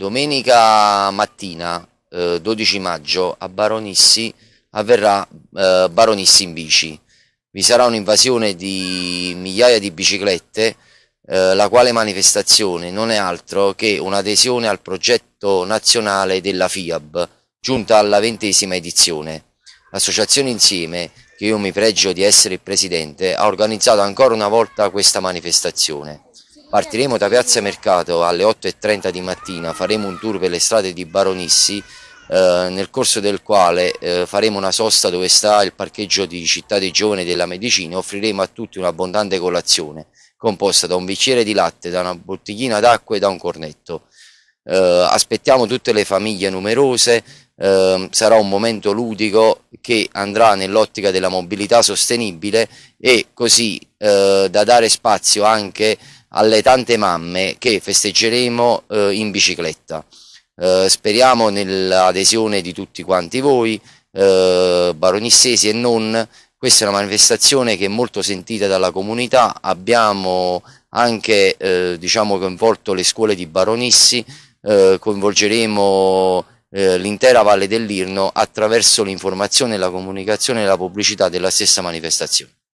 Domenica mattina, eh, 12 maggio, a Baronissi avverrà eh, Baronissi in bici. Vi sarà un'invasione di migliaia di biciclette, eh, la quale manifestazione non è altro che un'adesione al progetto nazionale della FIAB, giunta alla ventesima edizione. L'associazione Insieme, che io mi pregio di essere il presidente, ha organizzato ancora una volta questa manifestazione. Partiremo da Piazza Mercato alle 8.30 di mattina, faremo un tour per le strade di Baronissi, eh, nel corso del quale eh, faremo una sosta dove sta il parcheggio di Città dei Giovani della Medicina e offriremo a tutti un'abbondante colazione composta da un bicchiere di latte, da una bottiglina d'acqua e da un cornetto. Eh, aspettiamo tutte le famiglie numerose, eh, sarà un momento ludico che andrà nell'ottica della mobilità sostenibile e così eh, da dare spazio anche alle tante mamme che festeggeremo eh, in bicicletta. Eh, speriamo nell'adesione di tutti quanti voi, eh, baronissesi e non, questa è una manifestazione che è molto sentita dalla comunità, abbiamo anche eh, diciamo, coinvolto le scuole di Baronissi, eh, coinvolgeremo eh, l'intera Valle dell'Irno attraverso l'informazione, la comunicazione e la pubblicità della stessa manifestazione.